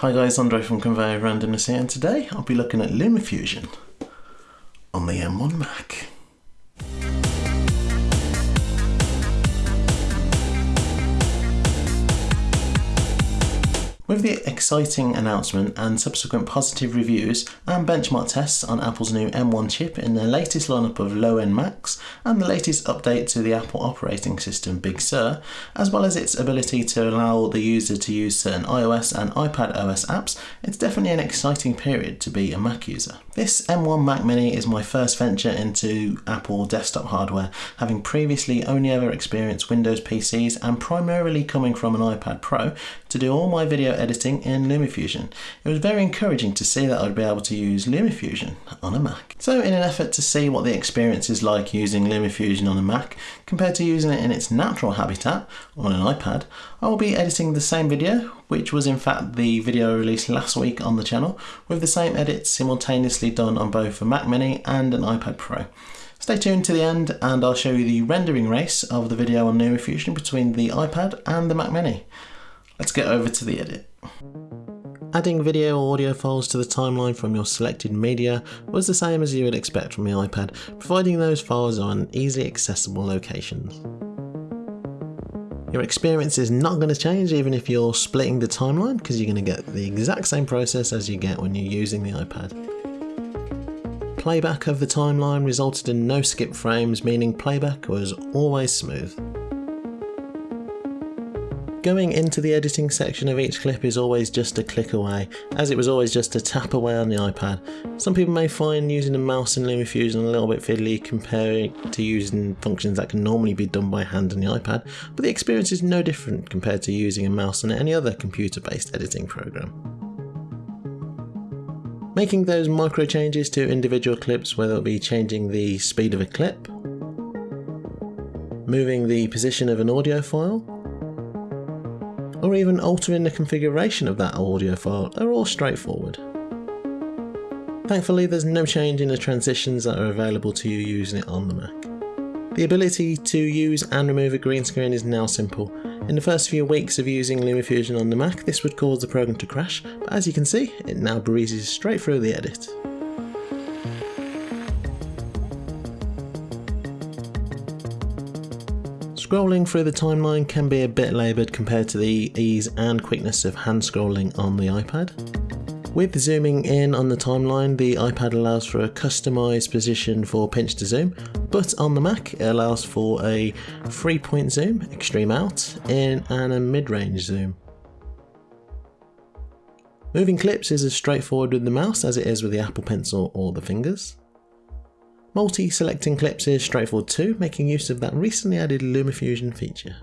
Hi guys, Andre from Conveyor Randomness here and today I'll be looking at LumaFusion on the M1 Mac. With the exciting announcement and subsequent positive reviews and benchmark tests on Apple's new M1 chip in their latest lineup of low-end Macs and the latest update to the Apple operating system Big Sur, as well as its ability to allow the user to use certain iOS and iPad OS apps, it's definitely an exciting period to be a Mac user. This M1 Mac Mini is my first venture into Apple desktop hardware, having previously only ever experienced Windows PCs and primarily coming from an iPad Pro to do all my video editing in LumaFusion. It was very encouraging to see that I'd be able to use LumaFusion on a Mac. So in an effort to see what the experience is like using LumaFusion on a Mac compared to using it in its natural habitat on an iPad, I will be editing the same video, which was in fact the video released last week on the channel, with the same edits simultaneously done on both a Mac Mini and an iPad Pro. Stay tuned to the end and I'll show you the rendering race of the video on LumaFusion between the iPad and the Mac Mini. Let's get over to the edit. Adding video or audio files to the timeline from your selected media was the same as you would expect from the iPad, providing those files are in easily accessible locations. Your experience is not going to change even if you're splitting the timeline because you're going to get the exact same process as you get when you're using the iPad. Playback of the timeline resulted in no skip frames, meaning playback was always smooth. Going into the editing section of each clip is always just a click away, as it was always just a tap away on the iPad. Some people may find using a mouse in LumaFusion a little bit fiddly comparing to using functions that can normally be done by hand on the iPad, but the experience is no different compared to using a mouse on any other computer-based editing program. Making those micro changes to individual clips, whether it be changing the speed of a clip, moving the position of an audio file, or even altering the configuration of that audio file are all straightforward. Thankfully there's no change in the transitions that are available to you using it on the Mac. The ability to use and remove a green screen is now simple. In the first few weeks of using LumaFusion on the Mac this would cause the program to crash, but as you can see it now breezes straight through the edit. Scrolling through the timeline can be a bit laboured compared to the ease and quickness of hand scrolling on the iPad. With zooming in on the timeline, the iPad allows for a customised position for pinch to zoom, but on the Mac it allows for a 3 point zoom, extreme out, in and a mid-range zoom. Moving clips is as straightforward with the mouse as it is with the Apple Pencil or the fingers. Multi-selecting clips is straightforward too, making use of that recently added LumaFusion feature.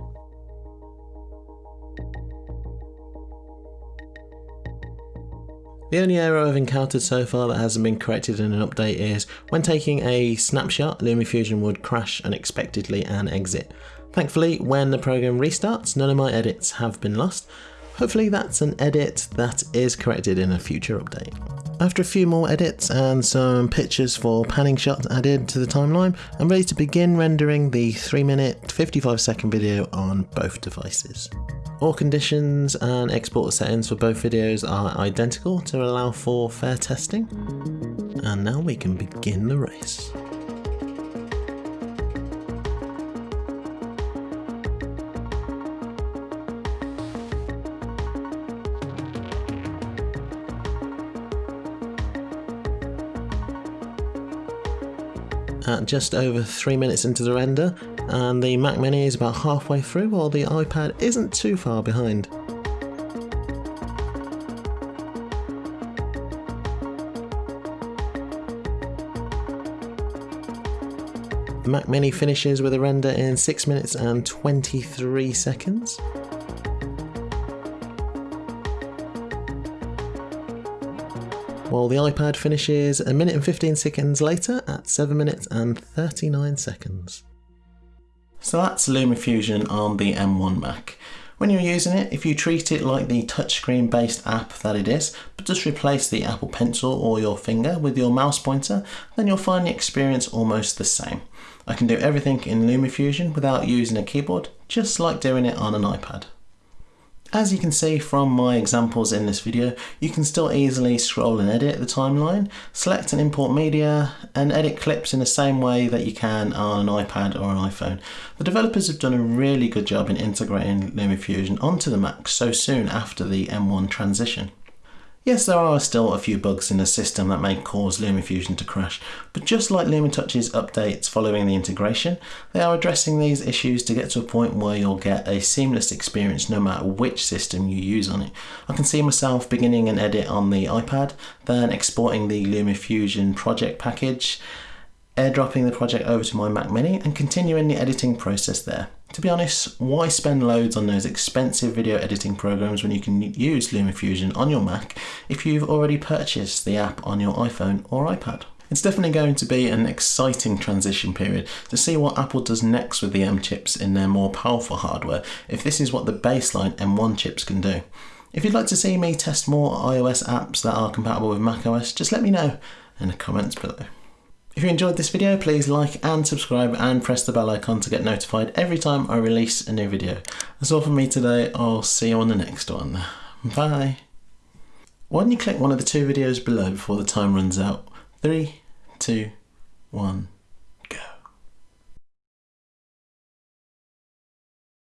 The only error I've encountered so far that hasn't been corrected in an update is when taking a snapshot, LumaFusion would crash unexpectedly and exit. Thankfully, when the program restarts, none of my edits have been lost. Hopefully that's an edit that is corrected in a future update. After a few more edits and some pictures for panning shots added to the timeline, I'm ready to begin rendering the 3 minute 55 second video on both devices. All conditions and export settings for both videos are identical to allow for fair testing. And now we can begin the race. At just over 3 minutes into the render and the Mac Mini is about halfway through while the iPad isn't too far behind. The Mac Mini finishes with a render in 6 minutes and 23 seconds. While the iPad finishes a minute and 15 seconds later at 7 minutes and 39 seconds. So that's LumaFusion on the M1 Mac. When you're using it, if you treat it like the touchscreen based app that it is, but just replace the Apple Pencil or your finger with your mouse pointer, then you'll find the experience almost the same. I can do everything in LumaFusion without using a keyboard, just like doing it on an iPad. As you can see from my examples in this video, you can still easily scroll and edit the timeline, select and import media, and edit clips in the same way that you can on an iPad or an iPhone. The developers have done a really good job in integrating LumaFusion onto the Mac so soon after the M1 transition. Yes, there are still a few bugs in the system that may cause LumaFusion to crash, but just like LumaTouch's updates following the integration, they are addressing these issues to get to a point where you'll get a seamless experience no matter which system you use on it. I can see myself beginning an edit on the iPad, then exporting the LumaFusion project package, airdropping the project over to my Mac Mini and continuing the editing process there. To be honest, why spend loads on those expensive video editing programs when you can use LumaFusion on your Mac if you've already purchased the app on your iPhone or iPad? It's definitely going to be an exciting transition period to see what Apple does next with the M chips in their more powerful hardware, if this is what the baseline M1 chips can do. If you'd like to see me test more iOS apps that are compatible with macOS, just let me know in the comments below. If you enjoyed this video, please like and subscribe and press the bell icon to get notified every time I release a new video. That's all from me today. I'll see you on the next one. Bye. Why don't you click one of the two videos below before the time runs out? Three, two, one.